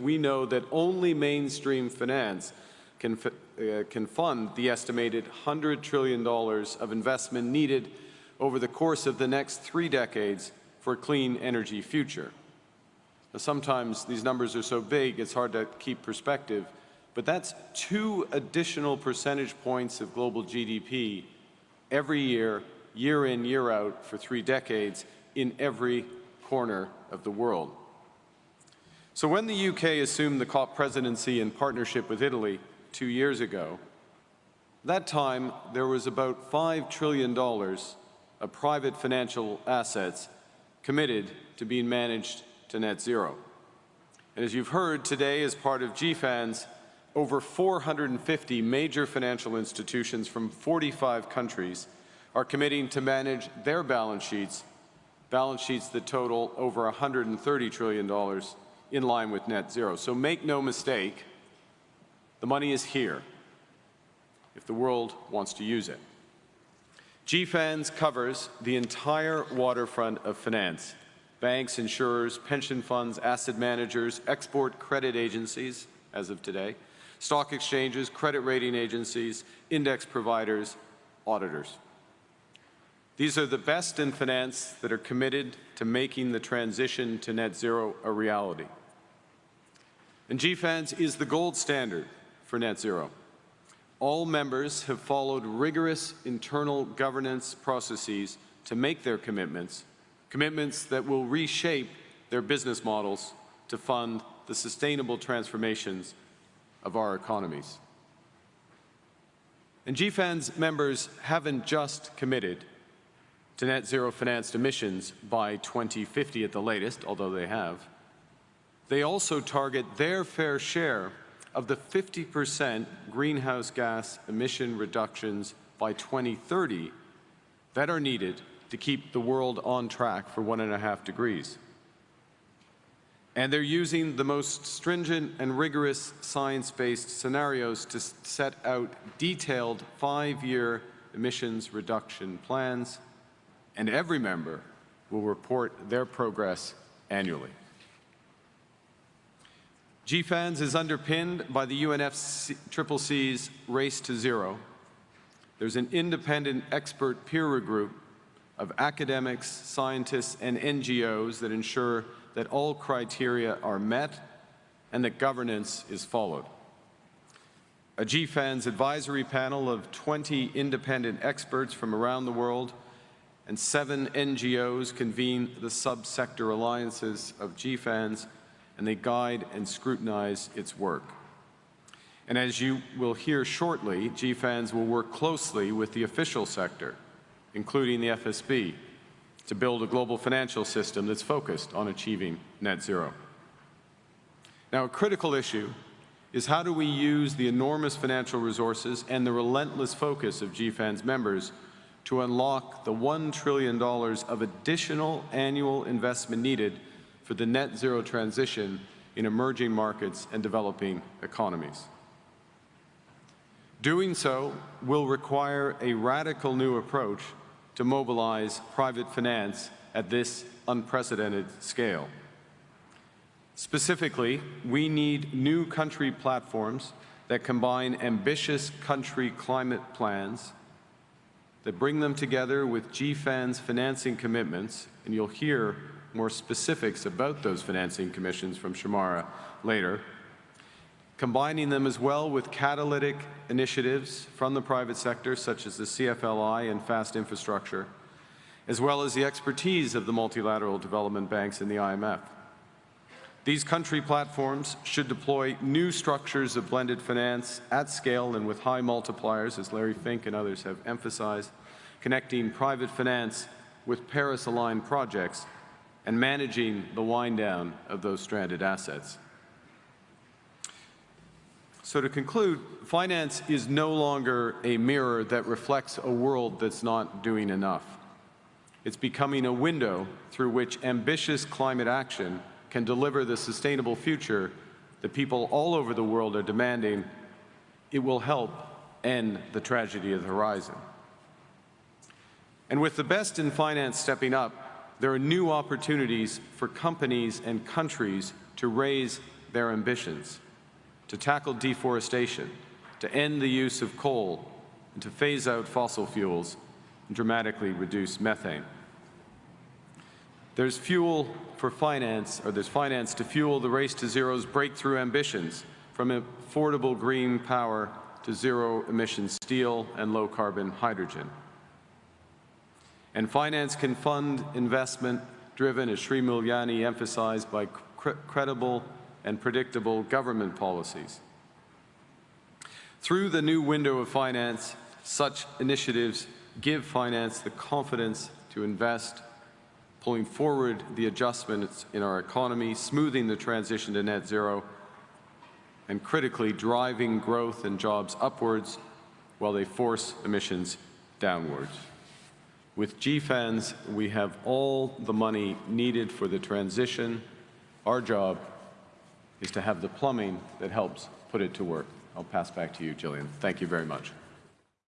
we know that only mainstream finance can, uh, can fund the estimated $100 trillion of investment needed over the course of the next three decades for a clean energy future. Now, sometimes these numbers are so big it's hard to keep perspective, but that's two additional percentage points of global GDP every year, year in, year out, for three decades in every corner of the world. So when the UK assumed the COP presidency in partnership with Italy two years ago, that time there was about $5 trillion of private financial assets committed to being managed to net zero. And as you've heard today as part of GFANZ, over 450 major financial institutions from 45 countries are committing to manage their balance sheets, balance sheets that total over $130 trillion in line with net zero. So make no mistake, the money is here if the world wants to use it. GFANZ covers the entire waterfront of finance, banks, insurers, pension funds, asset managers, export credit agencies, as of today, stock exchanges, credit rating agencies, index providers, auditors. These are the best in finance that are committed to making the transition to net zero a reality. And GFANZ is the gold standard for net zero. All members have followed rigorous internal governance processes to make their commitments, commitments that will reshape their business models to fund the sustainable transformations of our economies. And GFANZ members haven't just committed to net zero financed emissions by 2050 at the latest, although they have. They also target their fair share of the 50 percent greenhouse gas emission reductions by 2030 that are needed to keep the world on track for one and a half degrees. And they're using the most stringent and rigorous science-based scenarios to set out detailed five-year emissions reduction plans, and every member will report their progress annually. GFANZ is underpinned by the UNFCCC's Race to Zero. There's an independent expert peer group of academics, scientists, and NGOs that ensure that all criteria are met and that governance is followed. A GFANZ advisory panel of 20 independent experts from around the world and seven NGOs convene the subsector alliances of GFANZ and they guide and scrutinize its work. And as you will hear shortly, GFANZ will work closely with the official sector, including the FSB, to build a global financial system that's focused on achieving net zero. Now, a critical issue is how do we use the enormous financial resources and the relentless focus of GFANZ members to unlock the $1 trillion of additional annual investment needed for the net zero transition in emerging markets and developing economies. Doing so will require a radical new approach to mobilize private finance at this unprecedented scale. Specifically, we need new country platforms that combine ambitious country climate plans that bring them together with GFANZ financing commitments, and you'll hear more specifics about those financing commissions from Shemara later, combining them as well with catalytic initiatives from the private sector, such as the CFLI and FAST infrastructure, as well as the expertise of the multilateral development banks and the IMF. These country platforms should deploy new structures of blended finance at scale and with high multipliers, as Larry Fink and others have emphasized, connecting private finance with Paris-aligned projects and managing the wind down of those stranded assets. So to conclude, finance is no longer a mirror that reflects a world that's not doing enough. It's becoming a window through which ambitious climate action can deliver the sustainable future that people all over the world are demanding. It will help end the tragedy of the horizon. And with the best in finance stepping up, there are new opportunities for companies and countries to raise their ambitions, to tackle deforestation, to end the use of coal, and to phase out fossil fuels and dramatically reduce methane. There's fuel for finance, or there's finance to fuel the race to zero's breakthrough ambitions, from affordable green power to zero-emission steel and low-carbon hydrogen. And finance can fund investment driven, as Sri Mulyani emphasized, by cr credible and predictable government policies. Through the new window of finance, such initiatives give finance the confidence to invest, pulling forward the adjustments in our economy, smoothing the transition to net zero, and critically driving growth and jobs upwards while they force emissions downwards. With GFANZ, we have all the money needed for the transition. Our job is to have the plumbing that helps put it to work. I'll pass back to you, Gillian. Thank you very much.